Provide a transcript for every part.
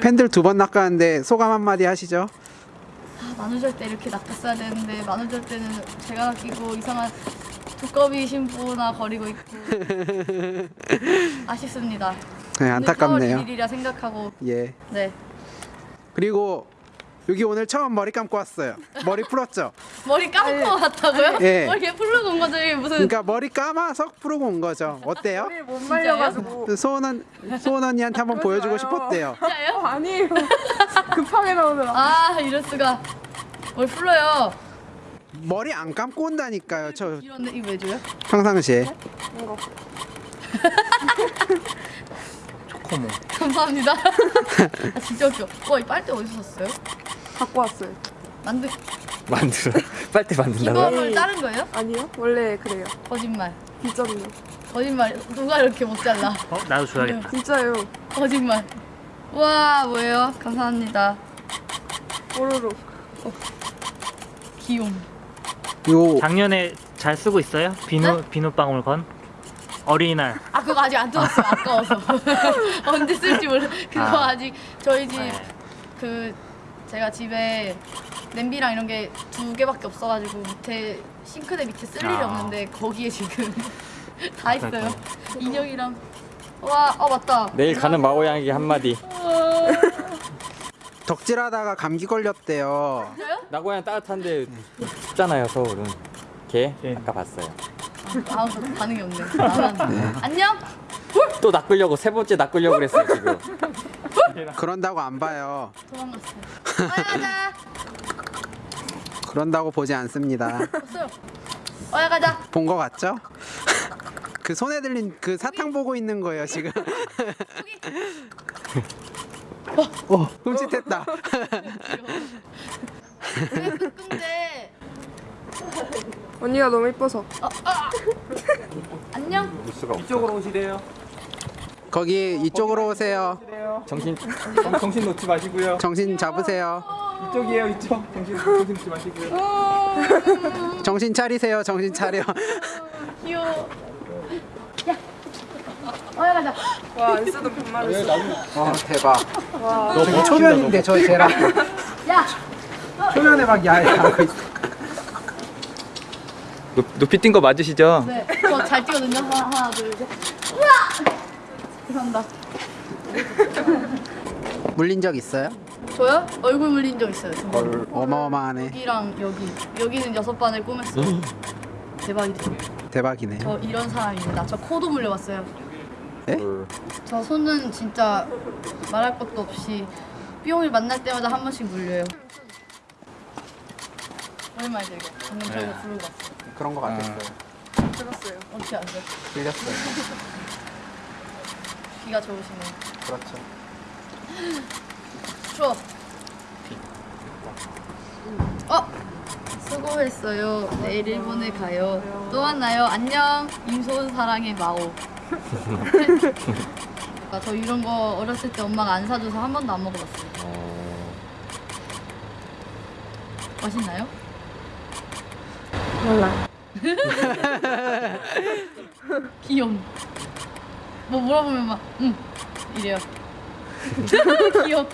팬들 두 번 낚았는데 소감 한마디 하시죠. 아, 만우절 때 이렇게 낚았어야 되는데 만우절 때는 제가 낚이고 이상한 두꺼비 신부나 거리고 있고 아쉽습니다. 네, 안타깝네요. 오늘 4월 1일이라 생각하고 예. 네 그리고 여기 오늘 처음 머리 감고 왔어요. 머리 풀었죠? 머리 감고 왔다고요? 예. 머리 이렇게 풀르고 온 거죠 이게 무슨 그러니까 머리 감아서 풀고 온 거죠. 어때요? 머리를 못 말려가지고 소원 언 소원 언니한테 한번 보여주고 마요. 싶었대요. 진짜요? 어, 아니에요 급하게 나오느라 아 이럴 수가 머리 풀러요. 머리 안 감고 온다니까요. 저 이런데 이거 왜 줘요? 평상시에. 이거 초코모. 감사합니다. 아, 진짜 웃겨. 와 이 빨대 어디서 샀어요? 갖고 왔어요 만드 만들어. 빨대 만든다고요? 기법을 자른 거예요? 아니요 원래 그래요 거짓말. 빚졌네 거짓말. 누가 이렇게 못 잘라? 어, 나도 줘야겠다. 진짜요 거짓말. 와 뭐예요? 감사합니다. 뽀로로 귀여움. 요 작년에 잘 쓰고 있어요? 비누 비누방울 건? 어린이날. 아 그거 아직 안 뜯었어요. 아까워서. 언제 쓸지 몰라. 그거 아. 아. 직 저희 집 네. 그 제가 집에 냄비랑 이런 게 두 개밖에 없어가지고 밑에 싱크대 밑에 쓸 일이 아. 없는데 거기에 지금 다 있어요. 인형이랑 와, 어 맞다. 내일 가는 마고양에게 한마디 덕질하다가 감기 걸렸대요. 진짜요? 나고양 따뜻한데 춥잖아요 서울은 걔 예. 아까 봤어요 아, 반응이 없네. 안. 안녕. 또 낚으려고 세 번째 낚으려고 그랬어요 지금 그런다고 안 봐요. 도망갔어. 어야 가자. 그런다고 보지 않습니다. 어야 가자. 본 거 같죠? 그 손에 들린 그 사탕 보고 있는 거예요 지금. 어, 흠칫했다. 왜 끙끙대? 언니가 너무 이뻐서 안녕. 이쪽으로 오시래요 거기 이쪽으로 오세요. 정신 정신 놓지 마시고요 정신 잡으세요. 이쪽이에요 이쪽 정신 정신 놓지 마시고요 정신 차리세요. 정신 차려. 귀여워. 야. 어야 가자. 와안 쓰던 반말을 써와 대박. 와저 초면인데 저 쟤랑 야. 초면에 막 야야 하고 있어. 높 이 뛴 거 맞으시죠? 네. 저 잘 뛰거든요. 하나, 하나, 둘, 셋. 우와. 죄송합니다. 물린 적 있어요? 저요? 얼굴 물린 적 있어요. 헐, 어마어마하네. 여기랑 여기. 여기는 여섯 반을 꼬맸어요. 대박이죠. 대박이네. 저 이런 사람입니다. 저 코도 물려봤어요. 에? 저 손은 진짜 말할 것도 없이 삐용을 만날 때마다 한 번씩 물려요. 오랜만이죠 이거. 방금 저거 부르고 왔어요. 그런 거 같았어요. 들었어요 어떻게 아세요? 들렸어요. 귀가 좋으시네. 그렇죠. 추워. 어? 수고했어요. 내일 일본에 가요. 또 만나요. 안녕. 임소은 사랑의 마오. 아, 저 이런 거 어렸을 때 엄마가 안 사줘서 한 번도 안 먹어봤어요. 맛있나요? 몰라 귀여움. 뭐 물어보면 막, 응. 이래요. 귀여워.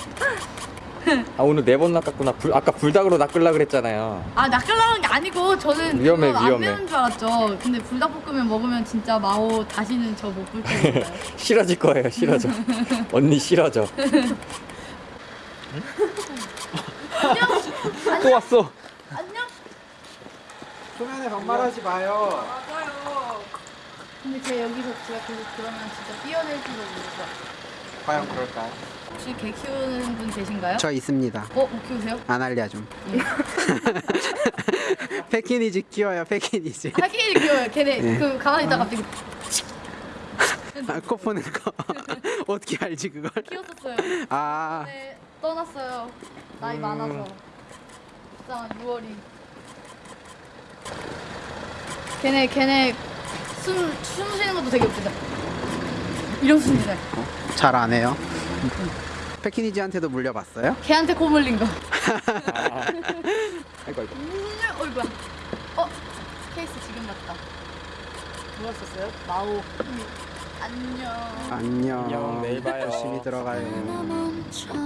아 오늘 네 번 낚았구나 불, 아까 불닭으로 낚으려 그랬잖아요 아 낚으려는 게 아니고 저는 위험해, 그거 안 위험해. 매운 줄 알았죠. 근데 불닭볶음면 먹으면 진짜 마오 다시는 저 못볼줄 알아요. 싫어질 거예요 싫어져 언니 싫어져 또 왔어 안녕. 초면에 반말하지 마요. 근데 제가 여기서 제가 계속 그러면 진짜 뛰어낼지도 모르죠. 과연 그럴까요? 혹시 개 키우는 분 계신가요? 저 있습니다. 어, 못 키우세요? 안 알려 좀. 패키니지 키워요. 패키니지. 하긴 귀여워요. 걔네 네. 그 가만히 있다 가 갑자기 아, 코 푸는 거 어떻게 알지 그걸? 키웠었어요. 아 네, 떠났어요. 나이 많아서. 불쌍한 6월이. 걔네 걔네 숨, 숨 쉬는 것도 되게 웃기다. 이런 숨이네. 잘안 해요. 패키니지한테도 물려봤어요? 걔한테 코 물린 거. 아이고 아이고 음, 어이구야. 어? 케이스 지금 났다. 누가 썼어요? 마오. 안녕. 안녕. 안녕, 내일 봐요. 열심히 들어가요. 멈춰라